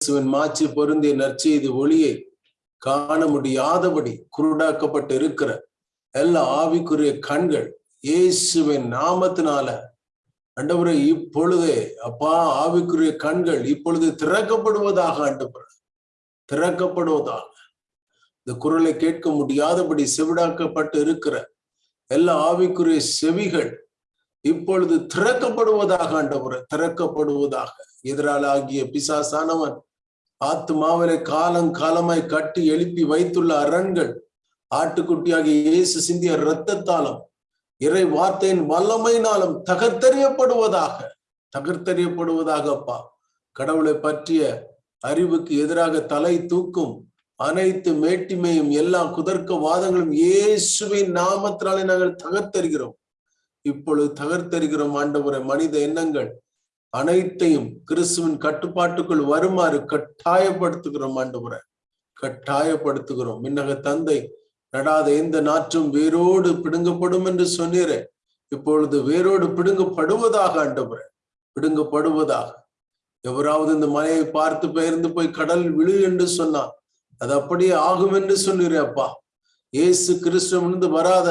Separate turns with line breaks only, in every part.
இயேசுவின் மாச்சு பொருந்திய நற்செய்தி ஒளியை காண முடியாதபடி குருடாக்கப்பட்டு இருக்கிற எல்லா ஆவிக்குரிய கண்கள் இயேசுவின் நாமத்தினால அண்டபுரை இப்பொழுதே அப்பா ஆவிக்குரிய கண்கள் இப்பொழுது திறக்கப்படுவதாக ஆண்டவர் திறக்கப்படுவதாக. இந்த குரலை கேட்க முடியாதபடி செவிடாக்கப்பட்டு இருக்கிற எல்லா ஆவிக்குரிய செவிகள் இப்பொழுது திறக்கப்படுவதாக ஆண்டவர் திறக்கப்படுவதாக. எதிரால் ஆகிய பிசாசானவன் ஆத்துமாவிலே காலம் காலமாய் கட்டி எழுப்பி வைத்துள்ள அரண்கள் ஆட்டுக்குட்டியாகிய இயேசு சிந்திய இரத்தத்தாலும் இறை வார்த்தையின் வல்லமையினாலும் தகர்த்தறியப்படுவதாக தகர்த்தறியப்படுவதாக அப்பா கடவுளை பற்றிய அறிவுக்கு எதிராக தலை தூக்கும் அனைத்து மேட்டிமையும் எல்லா குதர்க்க வாதங்களும் இயேசுவின் நாமத்தினாலே நாங்கள் தகர்த்தறிகிறோம். இப்பொழுது தகர்த்தறிகிறோம் ஆண்டவரை மனித எண்ணங்கள் அனைத்தையும் கிறிஸ்துவின் கட்டுப்பாட்டுக்குள் வருமாறு கட்டாயப்படுத்துகிறோம் ஆண்டவரை. கட்டாயப்படுத்துகிறோம். மின்னக தந்தை நடாத எந்த நாற்றும் வேரோடு பிடுங்கப்படும் என்று சொன்னீரே. இப்பொழுது வேரோடு பிடுங்கப்படுவதாக ஆண்டவரை. பிடுங்கப்படுவதாக. எவராவது இந்த மலையை பார்த்து பெயர்ந்து போய் கடல் விழு என்று சொன்னான் அது அப்படியே ஆகும் என்று சொன்னீரே அப்பா. இயேசு கிறிஸ்துவிலிருந்து வராத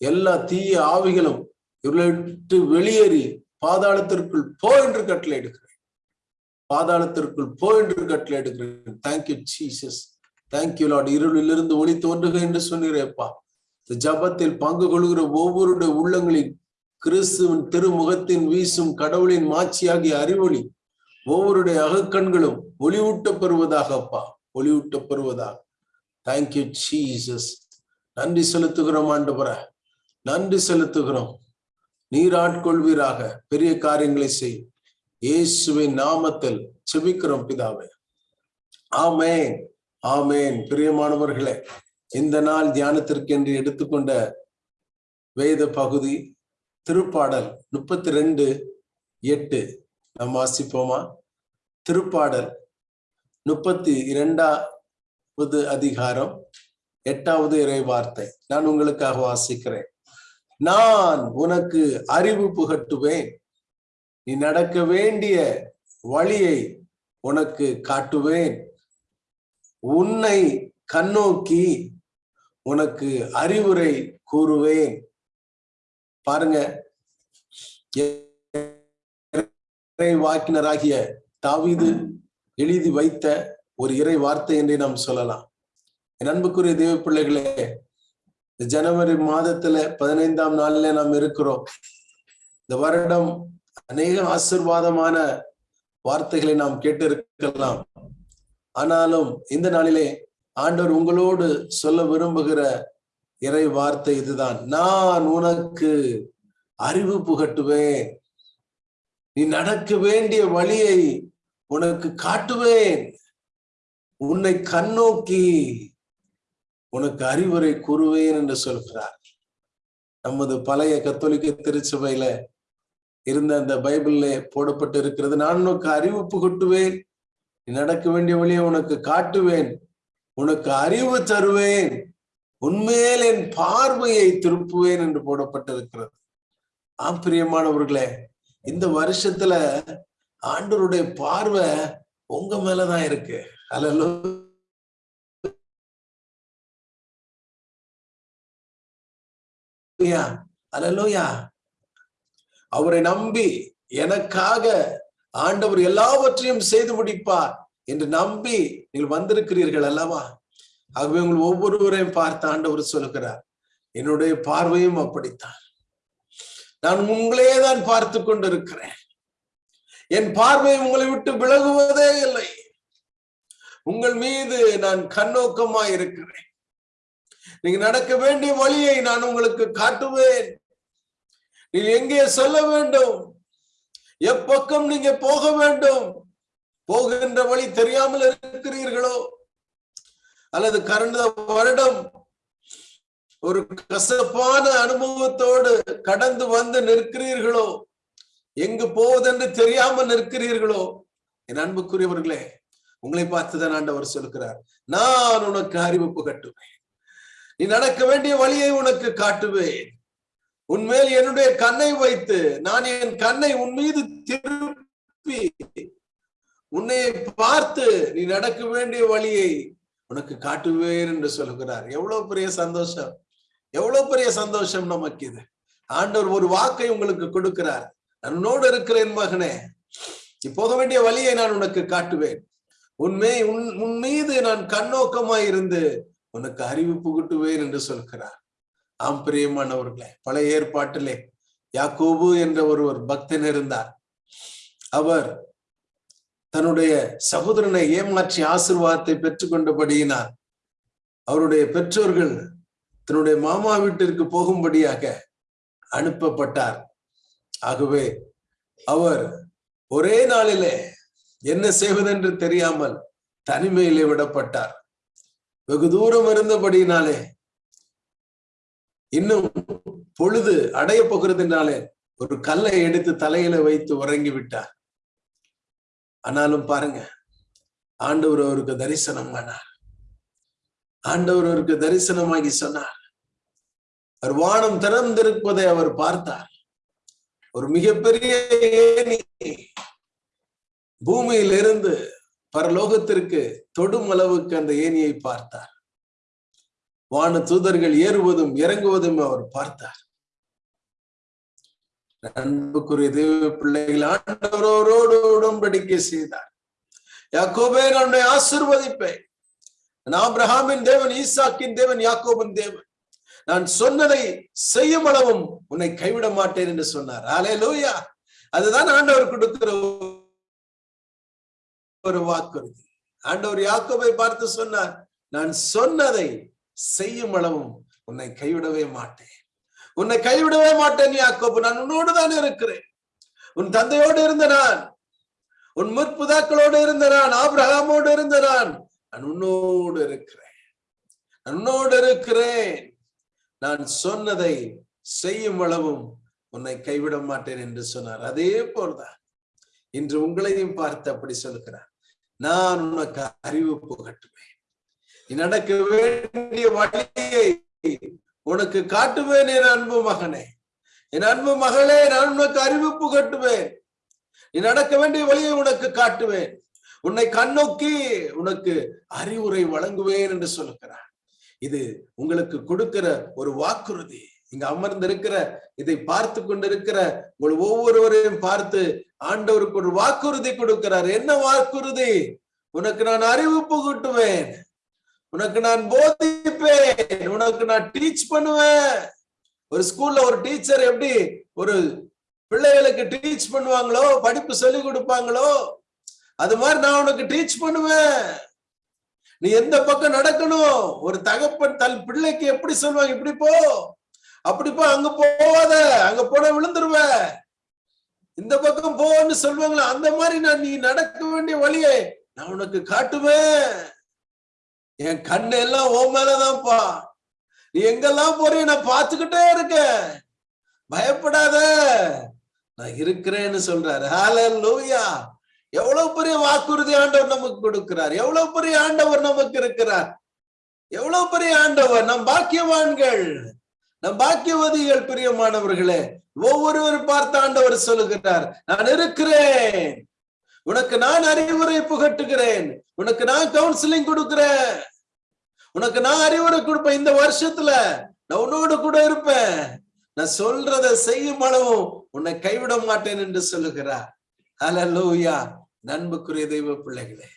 எல்லா தீய ஆவிகளும் இவர்களை விட்டு வெளியேறி பாதாளத்திற்குள் போ என்று கட்டளை எடுக்கிறேன் பாதாளத்திற்குள் போ என்று கட்டளை எடுக்கிறேன் தேங்க்யூ ஜீசஸ் தேங்க்யூ லார்ட் இருளிலிருந்து ஒளி தோன்றுக என்று சொன்னீரேப்பா இந்த ஜபத்தில் பங்கு கொள்கிற ஒவ்வொருடைய உள்ளங்களின் கிறிஸ்துவின் திருமுகத்தின் வீசும் கடவுளின் மாட்சியாகிய அறிவொளி ஒவ்வொருடைய அகக்கண்களும் ஒளிவூட்ட பெறுவதாக அப்பா. ஒளிவூட்ட பெறுவதாக தேங்க்யூ ஜீசஸ் நன்றி செலுத்துகிறோம் ஆண்டு நன்றி செலுத்துகிறோம். நீராட்கொள்வீராக. பெரிய காரியங்களை செய். இயேசுவின் நாமத்தில் செபிக்கிறோம் பிதாவே. ஆமேன். ஆமேன். பிரியமானவர்களே இந்த நாள் தியானத்திற்கென்று எடுத்துக்கொண்ட வேத பகுதி திருப்பாடல் முப்பத்தி ரெண்டு எட்டு. நாம் வாசிப்போமா? திருப்பாடல் முப்பத்தி இரண்டாவது அதிகாரம் எட்டாவது இறை வார்த்தை. நான் உங்களுக்காக வாசிக்கிறேன். நான் உனக்கு அறிவு புகட்டுவேன். நீ நடக்க வேண்டிய வழியை உனக்கு காட்டுவேன். உன்னை கண்ணோக்கி உனக்கு அறிவுரை கூறுவேன். பாருங்க. வாக்கினராகிய தாவிது எழுதி வைத்த ஒரு இறை வார்த்தை என்றே நாம் சொல்லலாம். என் அன்புக்குரிய தேவ பிள்ளைகளே இந்த ஜனவரி மாதத்துல பதினைந்தாம் நாள்ல நாம் இருக்கிறோம். இந்த வருடம் அநேக ஆசிர்வாதமான வார்த்தைகளை நாம் கேட்டு இருக்கலாம் ஆனாலும் இந்த நாளிலே ஆண்டவர் உங்களோடு சொல்ல விரும்புகிற இறை வார்த்தை இதுதான். நான் உனக்கு அறிவு புகட்டுவேன். நீ நடக்க வேண்டிய வழியை உனக்கு காட்டுவேன். உன்னை கண்ணோக்கி உனக்கு அறிவுரை கூறுவேன் என்று சொல்கிறார். நமது பழைய கத்தோலிக்க திருச்சபையில இருந்த அந்த பைபிள்ல போடப்பட்டு இருக்கிறது. நான் உனக்கு அறிவிப்பு கொட்டுவேன் நீ நடக்க வேண்டிய வழியை உனக்கு காட்டுவேன். உனக்கு அறிவு தருவேன். உண்மையில் என் பார்வையை திருப்புவேன் என்று போடப்பட்டிருக்கிறது. ஆம் பிரியமானவர்களே இந்த வருஷத்துல ஆண்டவருடைய பார்வை உங்க மேலதான் இருக்கு. அல்ல அலலோயா அவரை நம்பி எனக்காக ஆண்டவர் எல்லாவற்றையும் செய்து முடிப்பார் என்று நம்பி நீங்கள் வந்திருக்கிறீர்கள் அல்லவா? ஆகவே உங்கள் ஒவ்வொருவரையும் பார்த்து ஆண்டவர் சொல்லுகிறார் என்னுடைய பார்வையும் அப்படித்தான். நான் உங்களே தான் பார்த்து கொண்டிருக்கிறேன். என் பார்வை உங்களை விட்டு விலகுவதே இல்லை. உங்கள் மீது நான் கண்ணோக்கமாய் இருக்கிறேன். நீங்க நடக்க வேண்டிய வழியை நான் உங்களுக்கு காட்டுவேன். நீ எங்கே செல்ல வேண்டும்? எப்பக்கம் நீங்க போக வேண்டும்? போகின்ற வழி தெரியாமல் இருக்கிறீர்களோ? அல்லது கடந்த வருடம் ஒரு கசப்பான அனுபவத்தோடு கடந்து வந்து நிற்கிறீர்களோ? எங்கு போவதென்று தெரியாமல் நிற்கிறீர்களோ? என் அன்புக்குரியவர்களே உங்களை பார்த்துதான் ஆண்டவர் சொல்கிறார் நான் உனக்கு அறிவிப்பு கட்டுவேன். நீ நடக்க வேண்டிய வழியை உனக்கு காட்டுவேன். உன்மேல் என்னுடைய கண்ணை வைத்து நான் என் கண்ணை உன் மீது திருப்பி உன்னை பார்த்து நீ நடக்க வேண்டிய வழியை உனக்கு காட்டுவேன் என்று சொல்கிறார். எவ்வளவு பெரிய சந்தோஷம். எவ்வளவு பெரிய சந்தோஷம் நமக்கு இது. ஆண்டவர் ஒரு வாக்கை உங்களுக்கு கொடுக்கிறார். உன்னோடு இருக்கிறேன் மகனே. நீ போக வேண்டிய வழியை நான் உனக்கு காட்டுவேன். உண்மை உன் உன் மீது நான் கண்ணோக்கமாய் இருந்து உனக்கு அறிவு புகட்டுவேன் என்று சொல்கிறார். ஆம் பிரியமானவர்களே பழைய ஏற்பாட்டிலே யாக்கோபு என்ற ஒருவர் பக்தன் இருந்தார். அவர் தன்னுடைய சகோதரனை ஏமாற்றி ஆசிர்வாதத்தை பெற்றுக்கொண்டபடியினார் அவருடைய பெற்றோர்கள் தன்னுடைய மாமா வீட்டிற்கு போகும்படியாக அனுப்பப்பட்டார். ஆகவே அவர் ஒரே நாளிலே என்ன செய்வதென்று தெரியாமல் தனிமையிலே விடப்பட்டார். வெகு தூரம் இருந்தபடியினாலே இன்னும் பொழுது அடைய போகிறதுனாலே ஒரு கல்லை எடுத்து தலையில வைத்து உறங்கி விட்டார். ஆனாலும் பாருங்க ஆண்டவர் அவருக்கு தரிசனம் ஆனார் ஆண்டவர் அவருக்கு தரிசனமாகி சொன்னார். அவர் வானம் திறந்திருப்பதை அவர் பார்த்தார். ஒரு மிகப்பெரிய பூமியிலிருந்து பரலோகத்திற்கு தொடும் அளவுக்கு அந்த ஏனியை பார்த்தார். வான தூதர்கள் ஏறுவதும் இறங்குவதும் அவர் பார்த்தார். அன்புக்குரிய தெய்வ பிள்ளைகள் ஆண்டவரோடு உடன்படிக்கை செய்தார். யாக்கோபே நான் ஆசிர்வதிப்பேன். நான் ஆபிரஹாமின் தேவன் ஈசாக்கின் தேவன் யாக்கோபின் தேவன். நான் சொன்னதை செய்யும் அளவும் உன்னை கைவிட மாட்டேன் என்று சொன்னார். ஆலே லூயா அதுதான் ஆண்டவர் கொடுக்கிற ஒரு வாக்குறுதி ஆண்டவர் யாக்கோபை பார்த்து சொன்னார் நான் சொன்னதை செய்யும் அளவும் உன்னை கைவிடவே மாட்டேன். உன்னை கைவிடவே மாட்டேன் யாக்கோபு நான் உன்னோடு தான் இருக்கிறேன். உன் தந்தையோடு இருந்த நான் உன் முற்புதாக்களோடு இருந்த நான் ஆபிரகாமோடு இருந்த நான் நான் உன்னோடு இருக்கிறேன். உன்னோடு இருக்கிறேன். நான் சொன்னதை செய்யும் அளவும் உன்னை கைவிட மாட்டேன் என்று சொன்னார். அதே போல்தான் இன்று உங்களையும் பார்த்து அப்படி சொல்லுகிறார். நான் உனக்கு அறிவு புகட்டுவேன் நீ நடக்க வேண்டிய வழியை உனக்கு காட்டுவேன் என் அன்பு மகனே. என் அன்பு மகளே நான் உனக்கு அறிவு புகட்டுவேன் நீ நடக்க வேண்டிய வழியை உனக்கு காட்டுவேன். உன்னை கண்ணோக்கி உனக்கு அறிவுரை வழங்குவேன் என்று சொல்லுகிறார். இது உங்களுக்கு கொடுக்கிற ஒரு வாக்குறுதி. இங்க அமர்ந்திருக்கிற இதை பார்த்து கொண்டிருக்கிற உங்கள் ஒவ்வொருவரையும் பார்த்து ஆண்டவருக்கு ஒரு வாக்குறுதி கொடுக்கிறார். என்ன வாக்குறுதி? உனக்கு நான் அறிவு புகட்டுவேன். உனக்கு நான் போதிப்பேன். உனக்கு நான் டீச் பண்ணுவேன். ஒரு ஸ்கூல்ல ஒரு டீச்சர் எப்படி ஒரு பிள்ளைகளுக்கு டீச் பண்ணுவாங்களோ படிப்பு சொல்லி கொடுப்பாங்களோ அது மாதிரி நான் உனக்கு டீச் பண்ணுவேன். நீ எந்த பக்கம் நடக்கணும்? ஒரு தகப்பன் தன் பிள்ளைக்கு எப்படி சொல்லுவாங்க இப்படி போ. அப்படி போ அங்க போவாத அங்க போன விழுந்துருவ. இந்த பக்கம் போன்னு சொல்லுவாங்களே அந்த மாதிரி நான் நீ நடக்க வேண்டிய வழியை நான் உனக்கு காட்டுவேன். என் கண்ணு எல்லாம் ஓ மேலதான்ப்பா. நீ எங்கெல்லாம் போறிய நான் பார்த்துக்கிட்டே இருக்கேன். பயப்படாத. நான் இருக்கிறேன்னு சொல்றாரு. ஹால லூயா எவ்வளவு பெரிய வாக்குறுதி ஆண்டவர் நமக்கு கொடுக்கிறார். எவ்வளவு பெரிய ஆண்டவர் நமக்கு இருக்கிறார். எவ்வளவு பெரிய ஆண்டவர் நம் பாக்கியவான்கள். நம் பாக்கியவதிகள் பிரியமானவர்களே ஒவ்வொருவரும் பார்த்த ஆண்டவர் சொல்லுகிறார் நான் இருக்கிறேன். உனக்கு நான் அறிவுரை புகட்டுகிறேன். உனக்கு நான் கவுன்சிலிங் கொடுக்கிறேன். உனக்கு நான் அறிவுரை கொடுப்பேன். இந்த வருஷத்துல நான் உன்னோடு கூட இருப்பேன். நான் சொல்றத செய்யும் அளவும் உன்னை கைவிட மாட்டேன் என்று சொல்லுகிறார். அலலூயா நண்புக்குரிய தெய்வ பிள்ளைகளே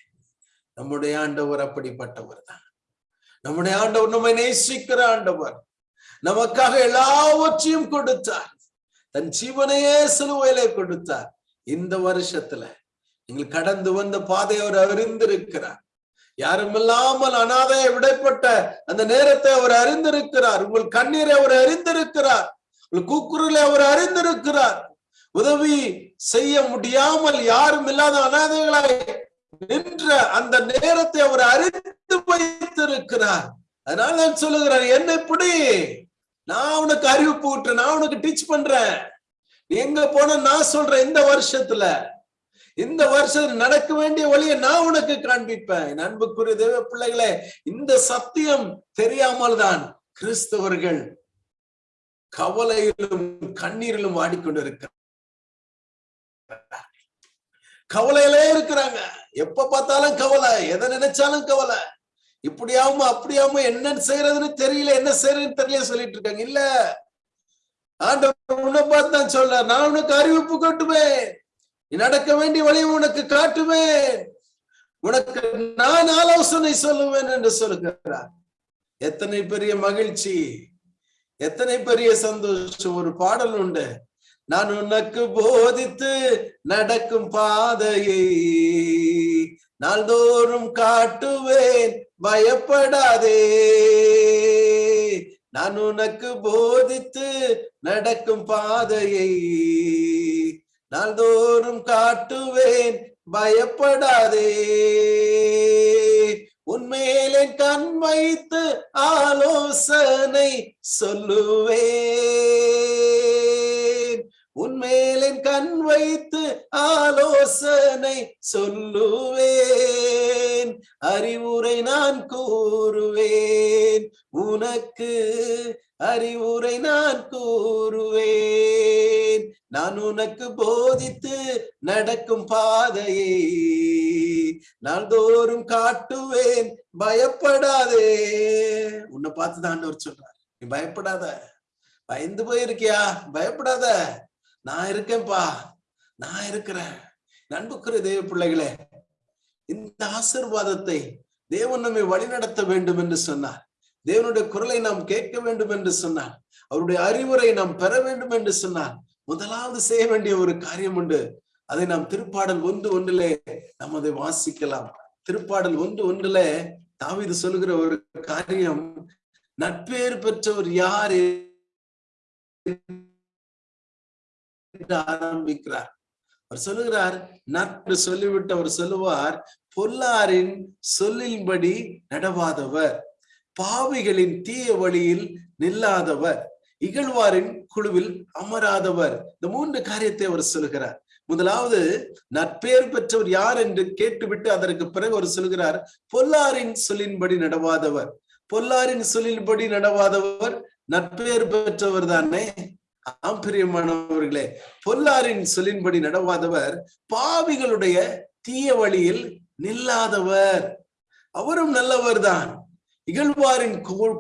நம்முடைய ஆண்டவர் அப்படிப்பட்டவர் தான். நம்முடைய ஆண்டவர் நம்மை நேசிக்கிற ஆண்டவர். நமக்காக எல்லாவற்றையும் கொடுத்தார். தன் ஜீவனையே சிலுவையிலே கொடுத்தார். இந்த வருஷத்துல நீங்கள் கடந்து வந்த பாதையை அவர் அறிந்திருக்கிறார். யாரும் இல்லாமல் அனாதைய விடைப்பட்ட அந்த நேரத்தை அவர் அறிந்திருக்கிறார். உங்கள் கண்ணீரை அவர் அறிந்திருக்கிறார். உங்கள் கூக்குரலை அவர் அறிந்திருக்கிறார். உதவி செய்ய முடியாமல் யாரும் இல்லாத அனாதைகளாய் நின்ற அந்த நேரத்தை அவர் அறிந்து வைத்திருக்கிறார். அதனால நான் சொல்லுகிறார் என்ன பிடி நான் உனக்கு அறிவிப்பு போட்டு நான் உனக்கு டீச் பண்றேன். எங்க போன நான் சொல்றேன் இந்த வருஷத்துல. இந்த வருஷம் நடக்க வேண்டிய வழியை நான் உனக்கு காண்பிப்பேன். அன்புக்குரிய தேவ பிள்ளைகளே இந்த சத்தியம் தெரியாமல் தான் கிறிஸ்தவர்கள் கவலையிலும் கண்ணீரிலும் ஆடிக்கொண்டிருக்கிறார் கவலையிலே இருக்கிறாங்க. எப்ப பார்த்தாலும் கவலை எதை நினைச்சாலும் கவலை. இப்படியாவும் அப்படியாம என்ன செய்யறதுன்னு தெரியல என்ன செய்யறதுன்னு தெரியல சொல்லிட்டு இருக்காங்க. இல்ல. ஆண்டவர் உன்னை பார்த்து தான் நான் உனக்கு அறிவிப்பு காட்டுவேன். நீ நடக்க வேண்டிய வழியை உனக்கு காட்டுவேன். உனக்கு நான் ஆலோசனை சொல்லுவேன் என்று சொல்லுகிறார். எத்தனை பெரிய மகிழ்ச்சி. எத்தனை பெரிய சந்தோஷம். ஒரு பாடல் உண்டு. நான் உனக்கு போதித்து நடக்கும் பாதையை நாள்தோறும் காட்டுவேன் பயப்படாதே. நான் உனக்கு போதித்து நடக்கும் பாதையை நாள்தோறும் காட்டுவேன் பயப்படாதே. உன்மேலே கண் வைத்து ஆலோசனை சொல்லுவேன். உன்மேலே கண் வைத்து யோசனை சொல்லுவேன். அறிவுரை நான் கூறுவேன். உனக்கு அறிவுரை நான் கூறுவேன். நான் உனக்கு போதித்து நடக்கும் பாதையை. நாள்தோறும் காட்டுவேன். பயப்படாதே. உன்னை பார்த்து தான் ஒரு சொல்றார். நீ பயப்படாத. பயந்து போயிருக்கியா? பயப்படாத. நான் இருக்கேன்பா நான் இருக்கிறேன். நண்புக்குரிய தேவ பிள்ளைகளே இந்த ஆசிர்வாதத்தை தேவன் நம்மை வழிநடத்த வேண்டும் என்று சொன்னார். தேவனுடைய குரலை நாம் கேட்க வேண்டும் என்று சொன்னார். அவருடைய அறிவுரை நாம் பெற வேண்டும் என்று சொன்னார். முதலாவது செய்ய வேண்டிய ஒரு காரியம் உண்டு. அதை நாம் திருப்பாடல் ஒன்று ஒன்றிலே நாம் அதை வாசிக்கலாம். திருப்பாடல் ஒன்று ஒன்றிலே தாவிது சொல்லுகிற ஒரு காரியம் நட்பேறு பெற்றவர் யார் ஆரம்பிக்கிறார். அவர் சொல்லுகிறார் நட்பு சொல்லிவிட்டு அவர் சொல்லுவார் பொல்லாரின் சொல்லின்படி நடவாதவர் பாவிகளின் தீய வழியில் நில்லாதவர் இகழ்வாரின் குழுவில் அமராதவர். இந்த மூன்று காரியத்தை அவர் சொல்லுகிறார். முதலாவது நற்பேர் பெற்றவர் யார் என்று கேட்டுவிட்டு அதற்கு பிறகு அவர் சொல்கிறார் பொல்லாரின் சொல்லின்படி நடவாதவர். பொல்லாரின் சொல்லின்படி நடவாதவர் நற்பேர் பெற்றவர் தானே? ஆம்பிரியமானவர்களே பொல்லாரின் சொல்லின்படி நடவாதவர் பாவிகளுடைய தீய வழியில் நில்லாதவர். அவரும் நல்லவர் தான் இகழ்வாரின்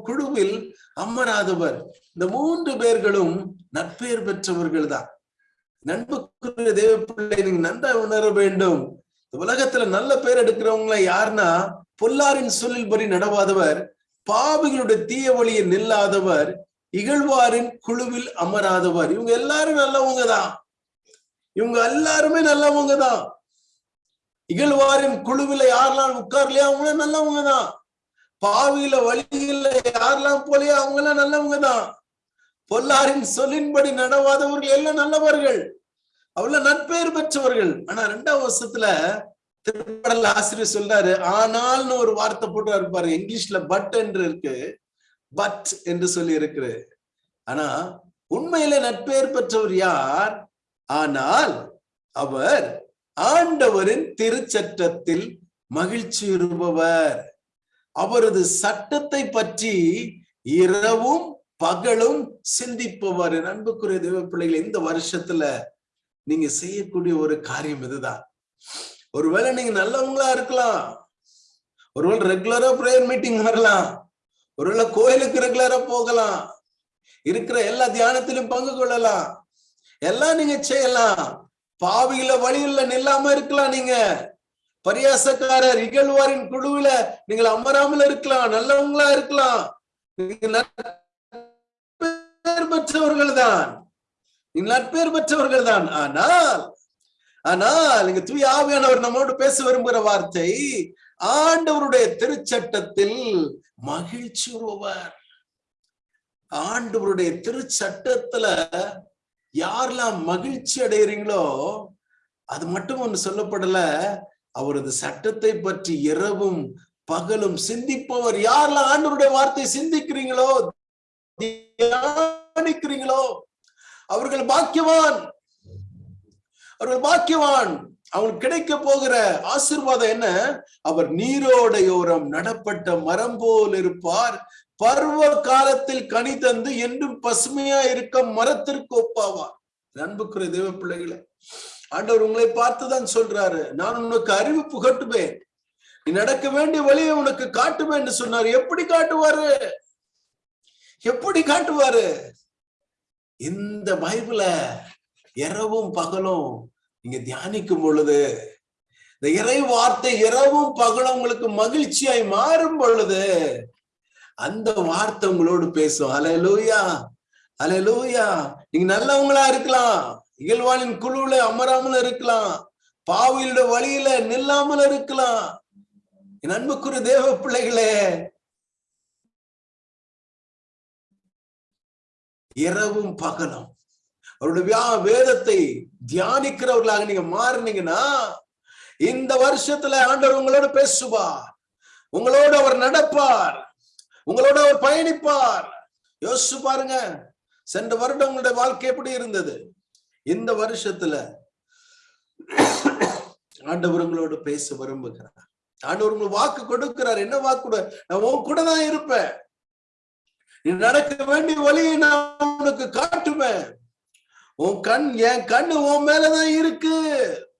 குழுவில் அமராதவர். இந்த மூன்று பேர்களும் நட்பெயர் பெற்றவர்கள் தான் நண்புக்குரிய தேவ பிள்ளை நீங்க நன்றா உணர வேண்டும். இந்த உலகத்துல நல்ல பேர் எடுக்கிறவங்கள யாருன்னா பொல்லாரின் சொல்லின்படி நடவாதவர் பாவிகளுடைய தீய வழியை நில்லாதவர் இகழ்வாரின் குழுவில் அமராதவர். இவங்க எல்லாரும் நல்லவங்க தான். இவங்க எல்லாருமே நல்லவங்க தான். இகழ்வாரின் குழுவில யாரெல்லாம் உட்கார்லையா அவங்கள நல்லவங்க தான். பாவியில வழியில யாரெல்லாம் போலையா அவங்க எல்லாம் நல்லவங்க தான். பொல்லாரின் சொல்லின்படி நடவாதவர்கள் எல்லாம் நல்லவர்கள். அவ்வளவு நட்பெயர் பெற்றவர்கள். ஆனா ரெண்டாம் வருஷத்துல திருப்படல் ஆசிரியர் சொல்றாரு ஆனால்னு ஒரு வார்த்தை போட்டு இருப்பாரு இங்கிலீஷ்ல பட் என்று இருக்கு. பட் என்று சொல்லி இருக்கு ஆனா உண்மையில நட்பெயர் பெற்றவர் யார்? ஆனால் அவர் ஆண்டவரின் திருச்சட்டத்தில் மகிழ்ச்சி இருப்பவர். அவரது சட்டத்தை பற்றி இரவும் பகலும் சிந்திப்பவர். அன்புக்குரிய தேவ பிள்ளைகள் இந்த வருஷத்துல நீங்க செய்யக்கூடிய ஒரு காரியம் இதுதான். ஒருவேளை நீங்க நல்லவங்களா இருக்கலாம். ஒருவேளை ரெகுலரா பிரேயர் மீட்டிங் வரலாம் ஒருவேளை கோயிலுக்கு ரெகுலரா போகலாம். இருக்கிற எல்லா தியானத்திலும் பங்கு கொள்ளலாம். எல்லாம் நீங்க செய்யலாம். பாவியில வழியில நில்லாம இருக்கலாம் நீங்க. பரியாசக்காரர் இகழ்வாரின் குழுவில நீங்கள் அமராமல் இருக்கலாம். நல்லவங்களா இருக்கலாம். நட்பேர் பெற்றவர்கள் தான் நட்பேர் பெற்றவர்கள் தான் ஆனால் ஆனால் இங்க தூய் ஆவியானவர் நம்மோடு பேச விரும்புகிற வார்த்தை ஆண்டவருடைய திருச்சட்டத்தில் மகிழ்ச்சி உருவார் ஆண்டவருடைய திருச்சட்டத்துல யாரெல்லாம் மகிழ்ச்சி அடைகிறீங்களோ அது மட்டும் ஒண்ணு சொல்லப்படல அவரது சட்டத்தை பற்றி இரவும் பகலும் சிந்திப்பவர் யாரெல்லாம் ஆண்டவருடைய வார்த்தை சிந்திக்கிறீங்களோ தியானிக்கிறீங்களோ அவர்கள் பாக்கியவான். அவர்கள் பாக்கியவான். அவனுக்கு கிடைக்க போகிற ஆசிர்வாதம் என்ன? அவர் நீரோடையோரம் நடப்பட்ட மரம் போல் இருப்பார். பருவ காலத்தில் கனி தந்து என்றும் பசுமையா இருக்க மரத்திற்கு ஒப்பாவார். அன்புக்குரிய தேவ பிள்ளைகளை ஆண்டவர் உங்களை பார்த்துதான் சொல்றாரு. நான் உனக்கு அறிவு புகட்டுவேன். நீ நடக்க வேண்டிய வழியை உனக்கு காட்டுவேன் என்று சொன்னார். எப்படி காட்டுவாரு? எப்படி காட்டுவாரு? இந்த பைபிள இரவும் பகலும் நீங்க தியானிக்கும் பொழுது இந்த இறை வார்த்தை இரவும் பகலும் உங்களுக்கு மகிழ்ச்சியாய் மாறும் பொழுது அந்த வார்த்தை உங்களோடு பேசும். அலையலூயா அலையலூயா நீங்க நல்லவங்களா இருக்கலாம். இகழ்வாளின் குழுவுல அமராமல் இருக்கலாம். பாவியோட வழியில நில்லாமல் இருக்கலாம். என் அன்புக்குரிய தேவ பிள்ளைகளே இரவும் பகலும் அவருடைய வியா வேதத்தை தியானிக்கிறவர்களாக நீங்க மாறினீங்கன்னா இந்த வருஷத்துல ஆண்டவர் உங்களோட பேசுவார். உங்களோட அவர் நடப்பார். உங்களோட அவர் பயணிப்பார். யோசிச்சு பாருங்க. சென்ற வருடம் உங்களுடைய வாழ்க்கை எப்படி இருந்தது? இந்த வருஷத்துல ஆண்டவர் உங்களோட பேச விரும்புகிறார். ஆண்டவர் உங்களுக்கு வாக்கு கொடுக்கிறார். என்ன வாக்கு நான் உன் கூட தான் இருப்பேன். நீ நடக்க வேண்டிய வழியை நான் உனக்கு காட்டுவேன். உன் கண் என் கண்ணு உன் மேலதான் இருக்கு.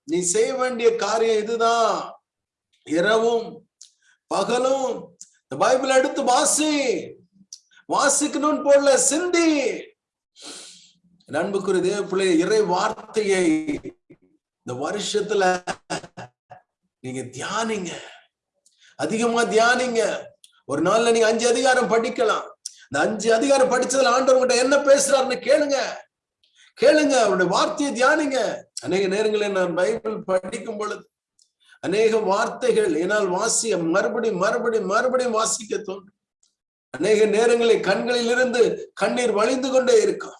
நீ செய்ய வேண்டிய காரியம் இதுதான். இரவும் பகலும். இந்த பைபிள் எடுத்து வாசி. வாசிக்கணும்னு போடல சிந்தி. நண்புக்குரிய தேவ பிள்ளை இறை வார்த்தையை இந்த வருஷத்துல நீங்க தியானிங்க. அதிகமா தியானிங்க. ஒரு நாள்ல நீங்க அஞ்சு அதிகாரம் படிக்கலாம். இந்த அஞ்சு அதிகாரம் படிச்சதுல ஆண்டவர்கிட்ட என்ன பேசுறாருன்னு கேளுங்க. கேளுங்க அவருடைய வார்த்தையை தியானிங்க. அநேக நேரங்களில் நான் பைபிள் படிக்கும் பொழுது அநேக வார்த்தைகள் என்னால் வாசிய மறுபடி மறுபடி மறுபடியும் வாசிக்க தோன்றும். அநேக நேரங்களில் கண்களில் இருந்து கண்ணீர் வழிந்து கொண்டே இருக்கும்.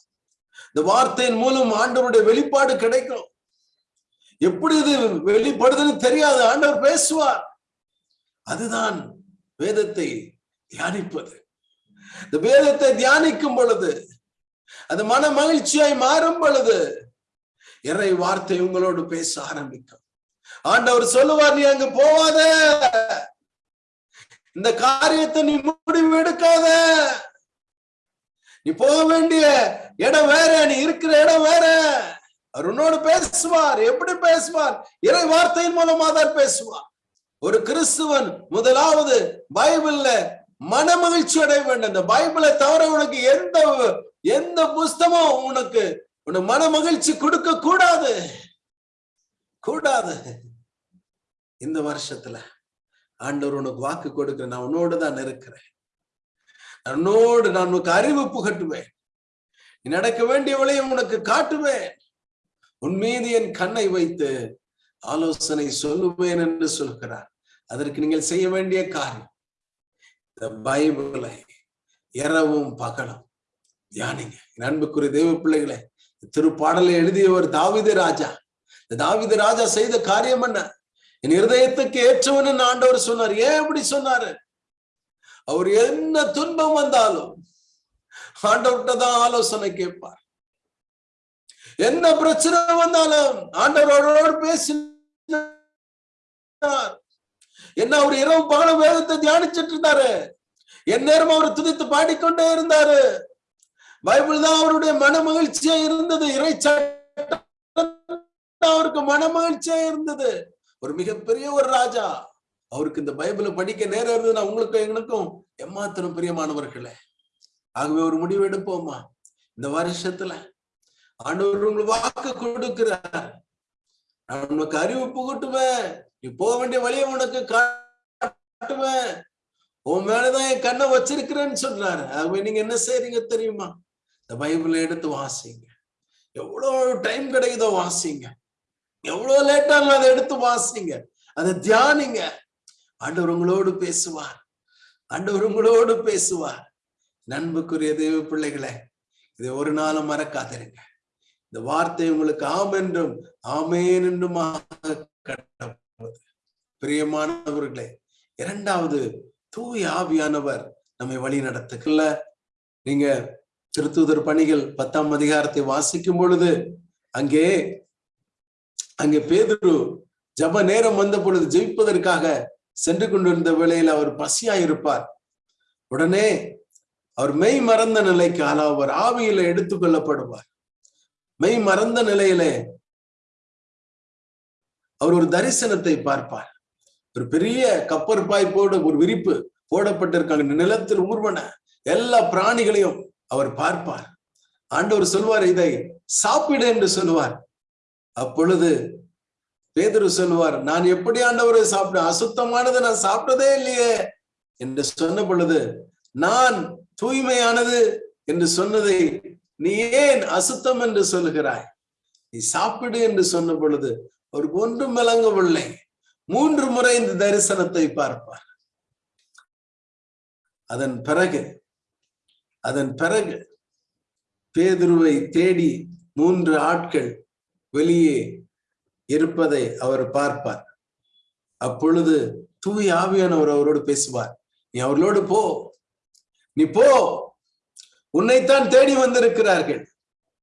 இந்த வார்த்தையின் மூலம் ஆண்டவருடைய வெளிப்பாடு கிடைக்கும். எப்படி இது வெளிப்படுதுன்னு தெரியாது. ஆண்டவர் பேசுவார். அதுதான் வேதத்தை தியானிப்பது. இந்த வேதத்தை தியானிக்கும் பொழுது அது மன மகிழ்ச்சியாய் மாறும் பொழுது இறை வார்த்தை உங்களோடு பேச ஆரம்பிக்கும். ஆண்டவர் சொல்லுவார் நீ அங்க போவாத. இந்த காரியத்தை நீ முடிவு எடுக்காத. நீ போக வேண்டிய இடம் வேற நீ இருக்கிற இடம் வேற. அவர் உன்னோடு பேசுவார். எப்படி பேசுவார்? இறை வார்த்தையின் மூலமா தான் பேசுவார். ஒரு கிறிஸ்துவன் முதலாவது பைபிள்ல மன மகிழ்ச்சி அடைய வேண்டும். இந்த பைபிளை தவிர உனக்கு எந்த எந்த புஸ்தமும் உனக்கு உனக்கு மன மகிழ்ச்சி கொடுக்க கூடாது. கூடாது. இந்த வருஷத்துல ஆண்டவர் உனக்கு வாக்கு கொடுக்கிற நான் உன்னோடு தான் இருக்கிறேன். உன்னோடு நான் உனக்கு அறிவு புகட்டுவேன். நீ நடக்க வேண்டிய வழியை உனக்கு காட்டுவேன். உன் மீது என் கண்ணை வைத்து ஆலோசனை சொல்லுவேன் என்று சொல்கிறார். அதற்கு நீங்கள் செய்ய வேண்டிய காரியம் இந்த பைபிளை இரவும் பகலும் தியானிங்க. அன்புக்குரிய தெய்வ பிள்ளைகளே திருப்பாடலை எழுதியவர் தாவித ராஜா. இந்த தாவித ராஜா செய்த காரியம் என்ன? என் இருதயத்துக்கு ஏற்றவன் ஆண்டவர் சொன்னார். ஏன் அப்படி சொன்னாரு? அவர் என்ன துன்பம் வந்தாலும் ஆண்டவர்கிட்ட தான் ஆலோசனை கேட்பார். என்ன பிரச்சனை வந்தாலும் ஆண்டவரோடு பேசினார். என்ன அவர் இரவு பகல வேதத்தை தியானிச்சிட்டு இருந்தாரு? என் நேரம் அவர் துதித்து பாடிக்கொண்டே இருந்தாரு. பைபிள் தான் அவருடைய மன மகிழ்ச்சியா இருந்தது இறை அவருக்கு மன மகிழ்ச்சியா இருந்தது. ஒரு மிகப்பெரிய ஒரு ராஜா. அவருக்கு இந்த பைபிளை படிக்க நேரம் இருந்ததுன்னா உங்களுக்கும் எங்களுக்கும் எம்மாத்திரம் பிரியமானவர்களே. ஆகவே ஒரு முடிவு எடுப்போமா? இந்த வருஷத்துல ஆண்டவர் உங்களுக்கு வாக்கு கொடுக்கிறார் நான் உனக்கு அறிவு புகட்டுவேன் நீ போக வேண்டிய வழியை உனக்கு காட்டுவேன். உன் மேலதான் என் கண்ணை வச்சிருக்கிறேன்னு சொல்றாரு ஆகவே நீங்க என்ன செய்றீங்க தெரியுமா? இந்த பைபிளை எடுத்து வாசிங்க. எவ்வளவு டைம் கிடைக்குதோ வாசிங்க. எவ்வளவு லேட்டாலும் அதை எடுத்து வாசிங்க. அதை தியானிங்க. ஆண்டவர் உங்களோடு பேசுவார். ஆண்டவர் உங்களோடு பேசுவார். நண்புக்குரிய தெய்வ பிள்ளைகளை இதை ஒரு நாளும் மறக்காதிருங்க. இந்த வார்த்தை உங்களுக்கு ஆம் என்றும் ஆமேன் என்றுமாக கடப்பது பிரியமானவர்களே இரண்டாவது தூய் ஆவியானவர் நம்மை வழி நடத்துக்கல நீங்க திருத்தூதர் பணிகள் பத்தாம் அதிகாரத்தை வாசிக்கும் பொழுது அங்கே அங்கே பேதுரு ஜப நேரம் வந்த பொழுது ஜெயிப்பதற்காக சென்று கொண்டிருந்த வேளையில் அவர் பசியா இருப்பார் உடனே அவர் மெய் மறந்த நிலைக்கு அவர் ஆவியில எடுத்துக்கொள்ளப்படுவார் மெய் மறந்த நிலையிலே அவர் ஒரு தரிசனத்தை பார்ப்பார். ஒரு பெரிய கப்பர் போட ஒரு விரிப்பு போடப்பட்டிருக்காங்க நிலத்தில் ஊர்வன எல்லா பிராணிகளையும் அவர் பார்ப்பார். ஆண்டவர் சொல்வார் இதை சாப்பிடு என்று சொல்லுவார் அப்பொழுது பேதரு சொல்லுவார் நான் எப்படி ஆண்டவரை சாப்பிட அசுத்தமானது நான் சாப்பிட்டதே இல்லையே என்று சொன்ன பொழுது நான் தூய்மையானது என்று சொன்னதை நீ ஏன் அசுத்தம் என்று சொல்லுகிறாய்? நீ சாப்பிடு என்று சொன்ன பொழுது ஒரு ஒன்றும் விளங்கவில்லை. மூன்று முறை இந்த தரிசனத்தை பார்ப்பார். அதன் பிறகு அதன் பிறகு பேதுருவை தேடி மூன்று ஆட்கள் வெளியே இருப்பதை அவர் பார்ப்பார். அப்பொழுது தூய் ஆவியானவர் அவரோடு பேசுவார். நீ அவர்களோடு போ. நீ போ. உன்னைத்தான் தேடி வந்திருக்கிறார்கள்.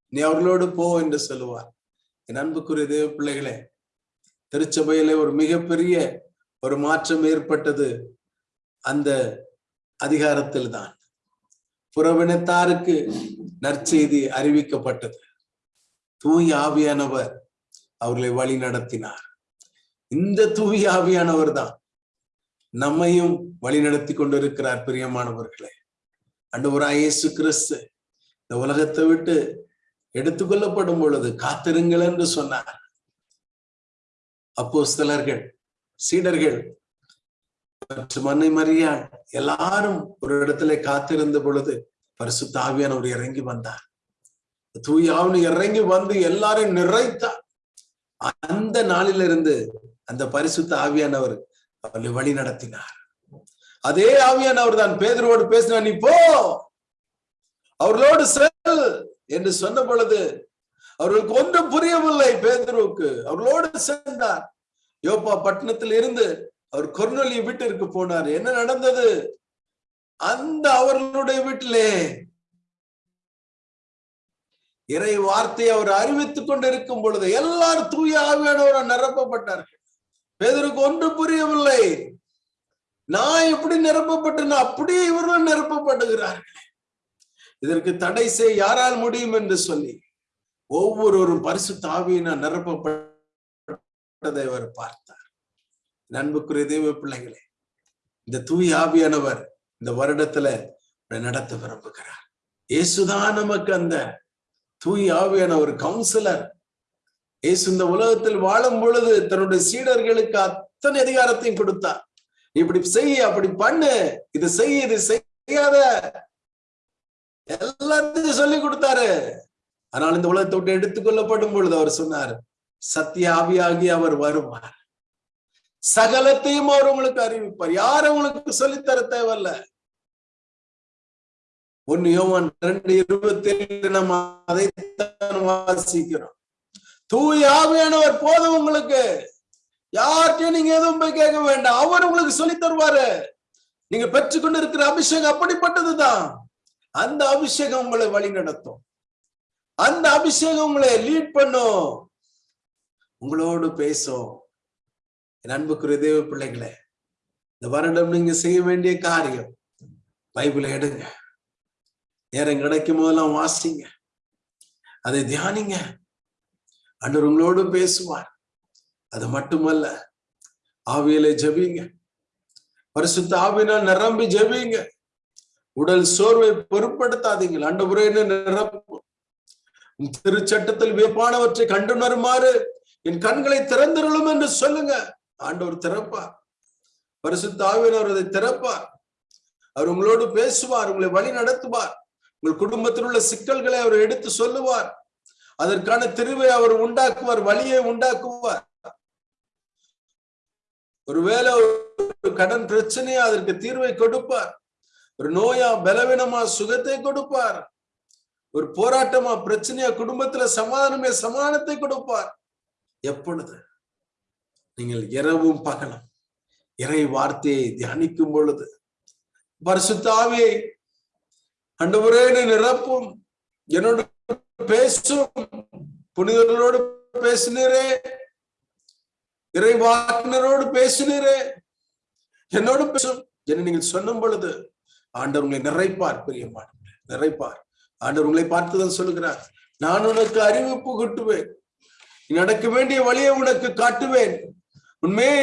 நீ அவர்களோடு போ என்று சொல்லுவார். என் அன்புக்குரிய தேவ பிள்ளைகளே திருச்சபையிலே ஒரு மிகப்பெரிய ஒரு மாற்றம் ஏற்பட்டது அந்த அதிகாரத்தில் தான் புறவினத்தாருக்கு நற்செய்தி அறிவிக்கப்பட்டது. தூய் ஆவியானவர் அவர்களை வழி நடத்தினார். இந்த தூய் ஆவியானவர் தான் நம்மையும் வழி நடத்தி கொண்டிருக்கிறார் பிரியமானவர்களே. அண்டவராய் இயேசு கிறிஸ்து இந்த உலகத்தை விட்டு எடுத்துக்கொள்ளப்படும் பொழுது காத்திருங்கள் என்று சொன்னார். அப்போஸ்தலர்கள் சீடர்கள் மற்றும் அன்னை மரியா எல்லாரும் ஒரு இடத்துல காத்திருந்த பொழுது பரிசுத்த ஆவியானவர் இறங்கி வந்தார். தூய் இறங்கி வந்து எல்லாரும் நிறைத்தார். அந்த நாளிலிருந்து அந்த பரிசுத்த ஆவியானவர் அவர்களை வழி நடத்தினார். அதே ஆவியானவர் தான் பேதரோடு பேசினார் நீ போ அவர்களோடு செல் என்று சொன்ன பொழுது அவர்களுக்கு ஒன்றும் புரியவில்லை பேதருவுக்கு. அவர்களோடு சென்றார். யோப்பா பட்டணத்தில் இருந்து அவர் கொர்னொலி வீட்டிற்கு போனார். என்ன நடந்தது? அந்த அவர்களுடைய வீட்டிலே இறை வார்த்தையை அவர் அறிவித்துக் கொண்டிருக்கும் பொழுது எல்லாரும் தூய ஆவியானவரால் நிரப்பப்பட்டார்கள். பேதருக்கு ஒன்று புரியவில்லை. நான் எப்படி நிரப்பப்பட்டேன் அப்படியே இவர்கள் நிரப்பப்படுகிறார்கள். இதற்கு தடை செய்ய யாரால் முடியும் என்று சொல்லி ஒவ்வொருவரும் பரிசு தாவியினால் நிரப்பப்பட்டதை அவர் பார்த்தார். நண்புக்குரிய தெய்வ பிள்ளைகளே இந்த தூய் ஆவியானவர் இந்த வருடத்துல நடத்த விரும்புகிறார். இயேசுதான் நமக்கு அந்த தூய் ஆவியான ஒரு கவுன்சிலர் இயேசு இந்த உலகத்தில் வாழும் பொழுது தன்னுடைய சீடர்களுக்கு அத்தனை அதிகாரத்தையும் கொடுத்தார். இப்படி செய்ய அப்படி பண்ணு இது செய்ய இது செய்யாத. எல்லாத்தையும் சொல்லி கொடுத்தாரு. ஆனால் இந்த உலகத்தை விட்டு எடுத்துக்கொள்ளப்படும் பொழுது அவர் சொன்னார் சத்திய ஆவியாகி அவர் வருவார். சகலத்தையும் அவர் உங்களுக்கு அறிவிப்பார். யாரும் உங்களுக்கு சொல்லித்தர தேவையில்ல? ஒன்னு யோவான் ரெண்டு இருபத்தி ஏழு நம்ம அதைத்தான் வாசிக்கிறோம். தூய் ஆவியானவர் போதும் உங்களுக்கு. யார்கிட்டயும் நீங்க எதுவும் போய் கேட்க வேண்டாம். அவர் உங்களுக்கு சொல்லி தருவாரு. நீங்க பெற்றுக்கொண்டு இருக்கிற அபிஷேகம் அப்படிப்பட்டதுதான். அந்த அபிஷேகம் உங்களை வழி நடத்தும். அந்த அபிஷேகம் உங்களை லீட் பண்ணும். உங்களோடு பேசும். என் அன்புக்குரிய தேவ பிள்ளைகளே இந்த வருடம் நீங்க செய்ய வேண்டிய காரியம் பைபிளை எடுங்க. நேரம் கிடைக்கும் போதெல்லாம் வாசிங்க. அதை தியானிங்க. அன்று உங்களோடு பேசுவார். அது மட்டுமல்ல ஆவியலை ஜபிங்க. பரிசுத்த ஆவினால் நிரம்பி ஜபிங்க. உடல் சோர்வை பொருட்படுத்தாதீங்க அண்ட நிரப்பும்? திருச்சட்டத்தில் வியப்பானவற்றை கண்டுணருமாறு என் கண்களை திறந்திருளும் என்று சொல்லுங்க. ஆண்டவர் திறப்பார். பரிசுத்த அதை திறப்பார். அவர் உங்களோடு பேசுவார் உங்களை வழி நடத்துவார். உங்கள் குடும்பத்தில் உள்ள சிக்கல்களை அவர் எடுத்து சொல்லுவார். அதற்கான திருவை அவர் உண்டாக்குவார் வழியை உண்டாக்குவார். ஒருவேளை ஒரு கடன் பிரச்சனையா அதற்கு தீர்வை கொடுப்பார். ஒரு நோயா பலவீனமா சுகத்தை கொடுப்பார். ஒரு போராட்டமா பிரச்சனையா குடும்பத்துல சமாதானமே சமாதானத்தை கொடுப்பார். எப்பொழுது? நீங்கள் இரவும் பகலும் இறை வார்த்தையை தியானிக்கும் பொழுது பரிசுத்தாவே அண்டவரே நிரப்பும் என்னோட பேசும் புனிதர்களோடு பேசினரே இறை வாக்கினரோடு பேசினரே என்னோடு பேசும் என்று நீங்கள் சொன்னும் பொழுது ஆண்டவர் உங்களை நிறைப்பார் பிரியமான நிறைப்பார். ஆண்டவர் உங்களை பார்த்துதான் சொல்லுகிறார் நான் உனக்கு அறிவிப்பு கிட்டுவேன் நடக்க வேண்டிய வழியை உனக்கு காட்டுவேன். உண்மையே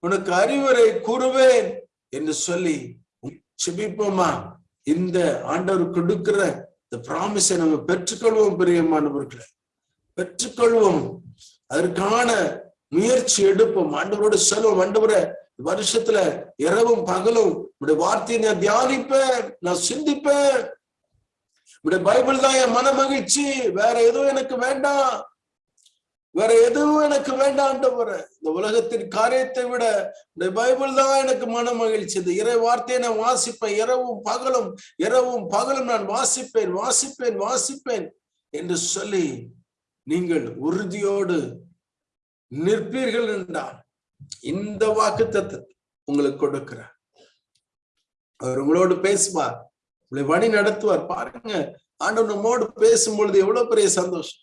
உனக்கு அறிவுரை கூறுவேன் என்று சொல்லி சுபிப்போமா? இந்த ஆண்டவர் கொடுக்கிற இந்த ப்ராமிஸை நம்ம பெற்றுக்கொள்வோம் பிரியமானவர்களை பெற்றுக்கொள்வோம். அதற்கான முயற்சி எடுப்போம். ஆண்டவரோட சொல்லுவோம் ஆண்டவரை வருஷத்துல இரவும் பகலும் உடைய வார்த்தையை நான் தியானிப்பேன் நான் சிந்திப்பேன். உடைய பைபிள் தான் என் மன மகிழ்ச்சி. வேற எதுவும் எனக்கு வேண்டாம். வேற எதுவும் எனக்கு வேண்டாண்டவர இந்த உலகத்தின் காரியத்தை விட இந்த பைபிள் தான் எனக்கு மன மகிழ்ச்சி. இந்த இறை வார்த்தையை நான் வாசிப்பேன். இரவும் பகலும் இரவும் பகலும் நான் வாசிப்பேன் வாசிப்பேன் வாசிப்பேன் என்று சொல்லி நீங்கள் உறுதியோடு நிற்பீர்கள் என்றால் இந்த வாக்கு தத்துவத்தை உங்களுக்கு கொடுக்கிறார் அவர் உங்களோடு பேசுவார் உங்களை வழி நடத்துவார். பாருங்க ஆண்டவர் நம்மோடு பேசும்பொழுது எவ்வளவு பெரிய சந்தோஷம்.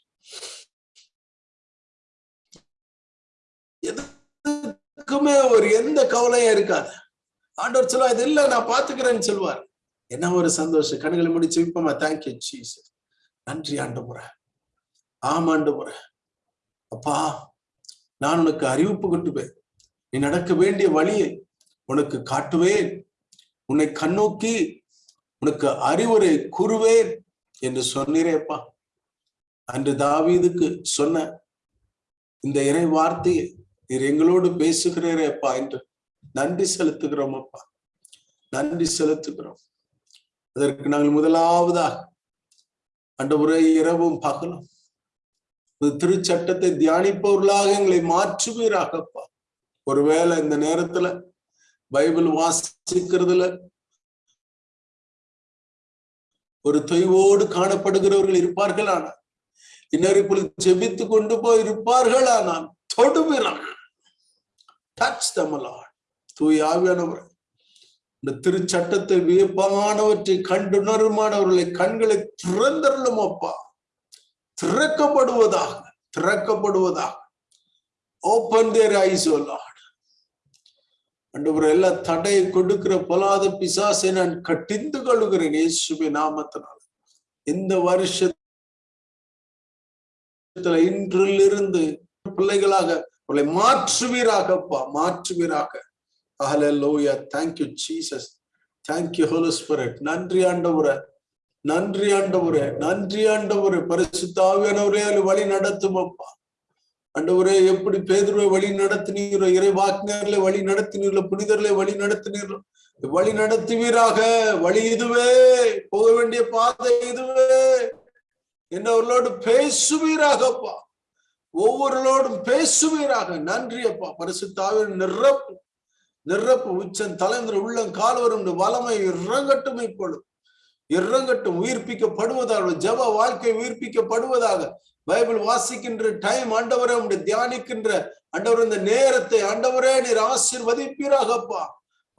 எதுக்குமே ஒரு எந்த கவலையும் இருக்காது. ஆண்டவர் சொல்லுவா இது இல்ல நான் பாத்துக்கிறேன்னு சொல்லுவார் என்ன ஒரு சந்தோஷம். கண்களை முடிச்சு விப்பமா தேங்க்யூ சீஸ் நன்றி ஆண்டு முறை ஆமாண்டு முறை அப்பா நான் உனக்கு அறிவிப்பு கொட்டுவேன் நீ நடக்க வேண்டிய வழியை உனக்கு காட்டுவேன். உன்னை கண்ணோக்கி உனக்கு அறிவுரை கூறுவேன் என்று சொன்னீரேப்பா. அன்று தாவீதுக்கு சொன்ன இந்த இறை வார்த்தையை நீர் எங்களோடு பேசுகிறேப்பா என்று நன்றி செலுத்துகிறோம் அப்பா நன்றி செலுத்துகிறோம். அதற்கு நாங்கள் முதலாவதாக அன்ற உரை இரவும் பகலும். திருச்சட்டத்தை தியானிப்பவர்களாக எங்களை மாற்றுவீராகப்பா. ஒருவேளை இந்த நேரத்துல பைபிள் வாசிக்கிறதுல ஒரு தொய்வோடு காணப்படுகிறவர்கள் இருப்பார்கள் ஆனால் இன்னொரு இப்பொழுது ஜெபித்து கொண்டு போய் இருப்பார்கள்? ஆனால் தொடுவிறான் டச் தூய் ஆவியானவர். இந்த திருச்சட்டத்தை வியப்பானவற்றை கண்டுணருமானவர்களை கண்களை திறந்தருளும் அப்பா. திறக்கப்படுவதாக திறக்கப்படுவதாக. ஓப்பன் தேர் ஐஸ் லார்ட் அண்டவர் எல்லா தடையை கொடுக்கிற பொலாத பிசாசை நான் கட்டிந்து கொள்கிறேன் இயேசுபி நாமத்தினால். இந்த வருஷத்துல இன்றிலிருந்து பிள்ளைகளாக உங்களை மாற்றுவீராகப்பா மாற்றுவீராக. ஹalleluya thank you jesus. Thank you holy spirit. நன்றி ஆண்டவரை. நன்றி ஆண்டவரே. நன்றி ஆண்டவரே. பரிசுத்தாவியானவரே வழி நடத்தும் அப்பா அண்டவரே எப்படி பேதுருவை வழி நடத்தினீரோ இறைவாக்கினர்களை வழி நடத்தினீர்களோ புனிதர்களை வழி நடத்தினீர்களோ வழி நடத்துவீராக வழி இதுவே போக வேண்டிய பாதை இதுவே என்னவர்களோடு பேசுவீராகப்பா. ஒவ்வொருளோடும் பேசுவீராக. நன்றி அப்பா. பரிசுத்தாவின் நிரப்பு நிரப்பு. உச்சன் தலைந்திர உள்ளம் கால்வரும் வளமை இறங்கட்டும் இப்பொழுது. இறங்கட்டும் உயிர்ப்பிக்கப்படுவதாக ஜப வாழ்க்கை உயிர்ப்பிக்கப்படுவதாக. பைபிள் வாசிக்கின்ற டைம் ஆண்டவரே உடைய தியானிக்கின்ற ஆண்டவர் இந்த நேரத்தை ஆண்டவரே நீர் ஆசிர்வதிப்பீராகப்பா.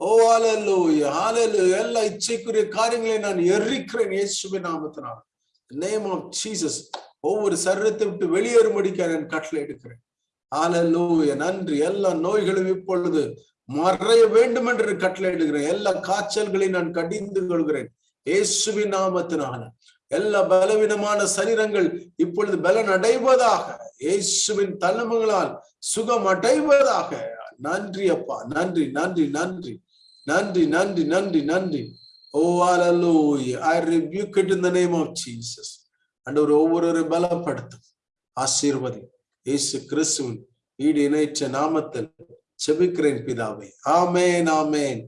ஓ ஆலல்லோ ஆலல்லோ எல்லா இச்சைக்குரிய காரியங்களை நான் எரிக்கிறேன் இயேசுவின் நாமத்தினால். நேம் ஆஃப் ஜீசஸ் ஒவ்வொரு சரீரத்தை விட்டு வெளியேறும்படிக்க நான் கட்டளை எடுக்கிறேன். ஆலல்லோ நன்றி. எல்லா நோய்களும் இப்பொழுது மறைய வேண்டும் என்று கட்டளை எடுக்கிறேன். எல்லா காய்ச்சல்களையும் நான் கடிந்து கொள்கிறேன். இயேசுவின் நாமத்தினால. எல்லா பலவீனமான சரீரங்கள் இப்பொழுது பலன் அடைவதாக இயேசுவின் தலைமைகளால் சுகம் அடைவதாக நன்றி அப்பா நன்றி நன்றி நன்றி நன்றி நன்றி நன்றி நன்றி. ஓ hallelujah. I rebuke it in the name of jesus. ஆண்டவர் ஒவ்வொரு பலப்படுத்தும். ஆசீர்வதி இயேசு கிறிஸ்துவின் ஈடு இணைச்ச நாமத்தில் செபிக்கிறேன் பிதாவே. ஆமேன் ஆமேன்.